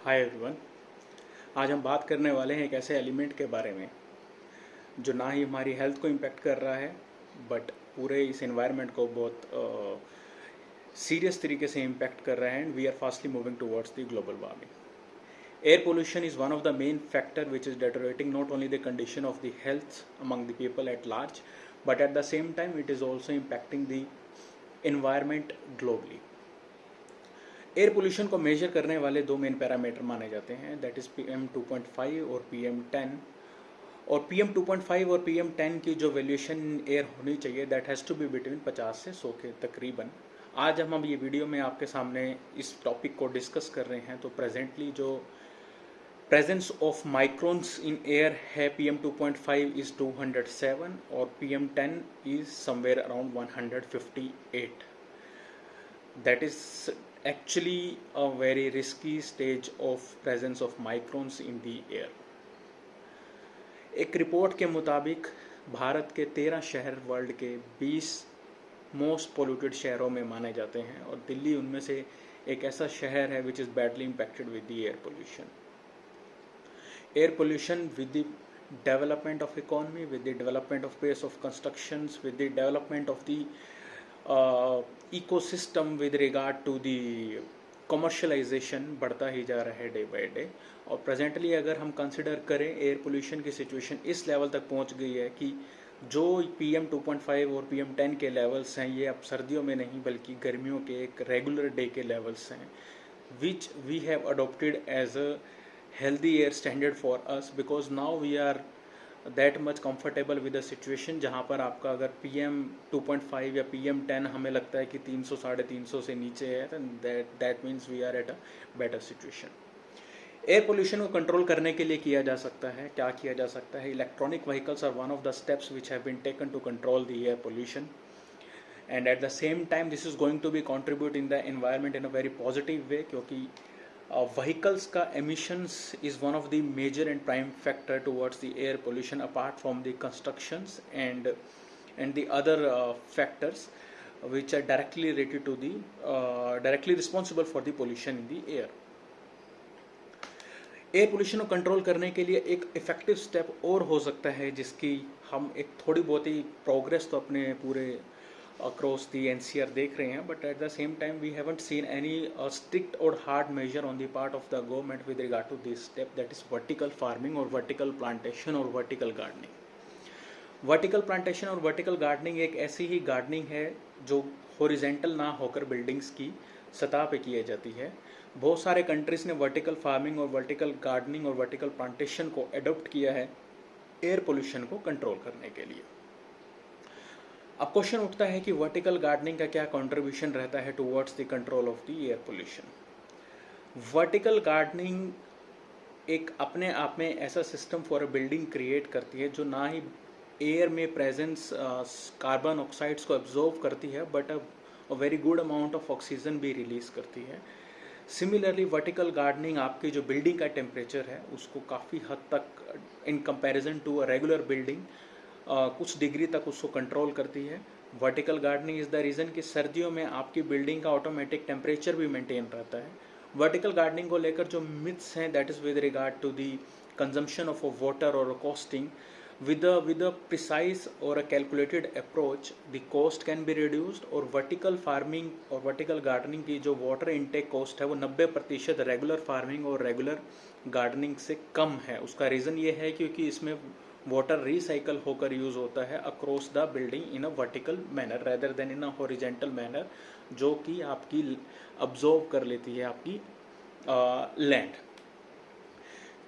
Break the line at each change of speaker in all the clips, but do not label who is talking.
Hi everyone आज हम बात करने वाले हैं एक ऐसे एलिमेंट के बारे में जो ना ही हमारी हेल्थ को इम्पेक्ट कर रहा है बट पूरे इस एनवायरनमेंट को बहुत सीरियस uh, तरीके से इम्पैक्ट कर रहा है and we are fastly moving towards the global warming air pollution is one of the main factor which is deteriorating not only the condition of the health among the people at large but at the same time it is also impacting the environment globally air pollution को measure करने वाले दो main parameter माने जाते हैं that is P M two point five और P M ten और P M two point five और पी एम टेन की जो वैल्यूएशन एयर होनी चाहिए that has to be between पचास से सौ के तकरीबन. आज हम अब ये वीडियो में आपके सामने इस टॉपिक को डिस्कस कर रहे हैं तो प्रेजेंटली जो presence of microns in air है P M two point five is two hundred seven और P M ten is somewhere around one hundred fifty eight that is actually a very risky stage of presence of microns in the air. एक report के मुताबिक, भारत के तेरह शहर world के बीस most polluted शहरों में माने जाते हैं और दिल्ली उनमें से एक ऐसा शहर है which is badly impacted with the air pollution air pollution with the development of economy with the development of pace of constructions with the development of the ecosystem with regard to the commercialization बढ़ता ही जा रहा है day by day और presently अगर हम consider करें air pollution की सिचुएशन इस लेवल तक पहुँच गई है कि जो P M two point five और पी एम टेन के लेवल्स हैं, ये अब सर्दियों में नहीं, बल्कि गर्मियों के एक रेगुलर डे के लेवल्स हैं which we have adopted as a healthy air standard for us because now we are that much comfortable with the situation जहाँ पर आपका अगर P M two point five या पी एम टेन हमें लगता है कि तीन सौ, साढ़े तीन सौ से नीचे है that that means we are at a better situation air pollution को कंट्रोल करने के लिए किया जा सकता है। क्या किया जा सकता है? Electronic vehicles are one of the steps which have been taken to control the air pollution and at the same time this is going to be contribute in the environment in a very positive way क्योंकि vehicles का emissions is one of the major and prime factor towards the air pollution apart from the constructions and and the other factors which are directly related to the directly responsible for the pollution in the air air pollution को control करने के लिए एक effective step और हो सकता है जिसकी हम एक थोड़ी बहुत ही प्रोग्रेस तो अपने पूरे across the N C R देख रहे हैं but at the same time we haven't seen any strict और hard measure on the part of the government with regard to this step that is vertical farming और vertical plantation और vertical gardening vertical plantation और vertical gardening एक ऐसी ही gardening है, जो horizontal ना होकर बिल्डिंग्स की सतह पर की जाती है। बहुत सारे कंट्रीज़ ने वर्टिकल फ़ार्मिंग और वर्टिकल गार्डनिंग और वर्टिकल प्लांटेशन को एडोप्ट किया है एयर पोल्यूशन को कंट्रोल करने के लिए। अब क्वेश्चन उठता है कि वर्टिकल गार्डनिंग का क्या कंट्रीब्यूशन रहता है towards the control of the air pollution vertical gardening एक अपने आप में ऐसा system for a building create करती है जो ना ही एयर में प्रेजेंस कार्बन ऑक्साइड्स को एब्जॉर्व करती है but a very good amount of oxygen भी रिलीज़ करती है। सिमिलरली वर्टिकल गार्डनिंग आपकी जो बिल्डिंग का टेम्परेचर है, उसको काफ़ी हद तक in comparison to a regular building कुछ डिग्री तक उसको कंट्रोल करती है। Vertical gardening is the reason कि सर्दियों में आपकी बिल्डिंग का ऑटोमेटिक टेम्परेचर भी मेंटेन रहता है। वर्टिकल गार्डनिंग को लेकर जो मिथ्स हैं that is with regard to the consumption of a water और costing a, with a precise or a calculated approach, the cost can be reduced और vertical farming और vertical gardening की जो water intake cost है, वो 90 प्रतिशत regular farming और regular gardening से कम है। उसका रीज़न ये है क्योंकि इसमें वाटर रिसाइकल होकर यूज़ होता है across the building in a vertical manner rather than in a horizontal manner जो कि आपकी अब्जॉर्व कर लेती है आपकी लैंड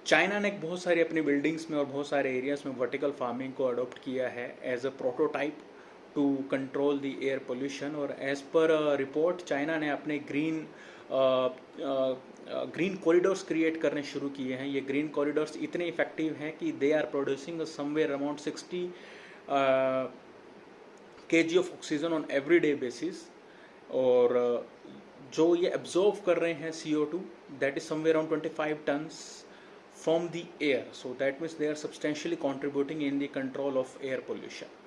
चाइना ने बहुत सारी अपनी बिल्डिंग्स में और बहुत सारे एरियाज़ में वर्टिकल फ़ार्मिंग को अडोप्ट किया है as a prototype to control the air pollution और एज पर रिपोर्ट चाइना ने अपने ग्रीन ग्रीन कॉरिडोर्स क्रिएट करने शुरू किए हैं। ये ग्रीन कॉरिडोर्स इतने इफ़ेक्टिव हैं कि they are producing somewhere amount sixty K G of oxygen on every day basis और जो ये एब्जॉर्व कर रहे हैं C O two that is somewhere around twenty five tons from the air so that means they are substantially contributing in the control of air pollution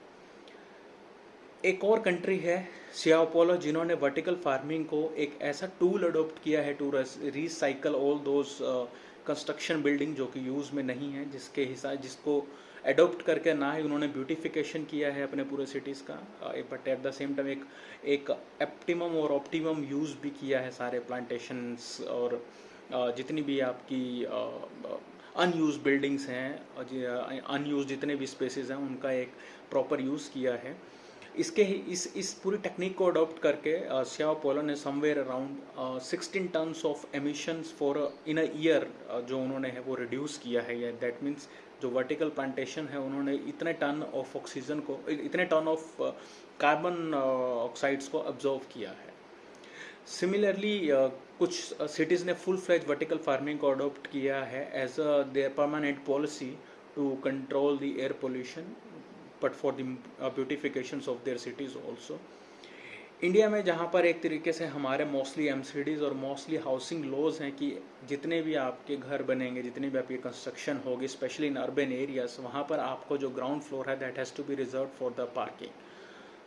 एक और country है सियापोलो जिन्होंने वर्टिकल फ़ार्मिंग को एक ऐसा टूल अडोप्ट किया है to recycle all those construction building जो कि यूज़ में नहीं है जिसके हिसाब जिसको एडोप्ट करके ना ही उन्होंने ब्यूटिफिकेशन किया है अपने पूरे सिटीज़ का। But at the same time एक एक एप्टिमम और ऑप्टिमम यूज़ भी किया है सारे प्लांटेशंस और uh, जितनी भी आपकी अनयूज बिल्डिंग्स हैं अनयूज जितने भी स्पेसेस हैं उनका एक प्रॉपर यूज़ किया है। इसके ही इस इस पूरी टेक्निक को अडॉप्ट करके श्याव पोलो ने somewhere around sixteen tons of emissions for in a year जो उन्होंने है वो रिड्यूस किया है। या दैट मीन्स जो वर्टिकल प्लांटेशन है उन्होंने इतने टन ऑफ़ ऑक्सीजन को इतने टन ऑफ़ कार्बन ऑक्साइड्स को ऑब्जॉर्व किया है। सिमिलरली uh, कुछ सिटीज़ ने फुल फ्लैज वर्टिकल फ़ार्मिंग को अडोप्ट किया है as a their permanent policy to control the air pollution but for the beautification of their cities also India में जहाँ पर एक तरीके से हमारे मोस्टली एम और मोस्टली हाउसिंग लॉज हैं कि जितने भी आपके घर बनेंगे, जितनी भी आपकी कंस्ट्रक्शन होगी स्पेशली इन अर्बन एरियाज़ वहाँ पर आपको जो ग्राउंड फ्लोर है that has to be reserve for the parking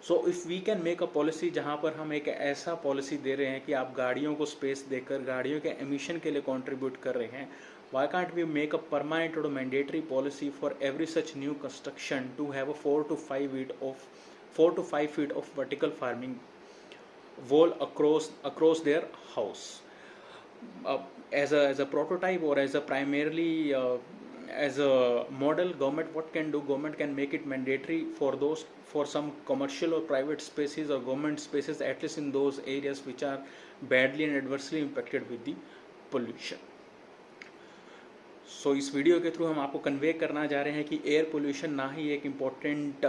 so if we can make a policy जहाँ पर हम एक ऐसा पॉलिसी दे रहे हैं कि आप गाड़ियों को स्पेस देकर, गाड़ियों के एमिशन के लिए कॉन्ट्रीब्यूट कर रहे हैं why can't we make a permanent or mandatory policy for every such new construction to have a 4 to 5 feet of 4 to 5 feet of vertical farming wall across across their house? Uh, as a as a prototype or as a primarily uh, as a model government what can do? Government can make it mandatory for those for some commercial or private spaces or government spaces at least in those areas which are badly and adversely impacted with the pollution सो इस video के through हम आपको convey करना चाह रहे हैं कि air pollution ना ही एक इंपॉर्टेंट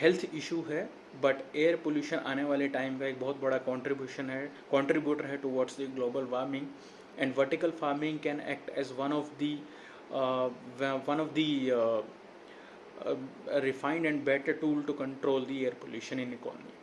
हेल्थ इशू है बट एयर पोल्यूशन आने वाले टाइम का एक बहुत बड़ा कॉन्ट्रीब्यूशन है कॉन्ट्रीब्यूटर है towards the global warming and vertical farming can act as one of the one of the refined and better tool to control the air pollution in economy.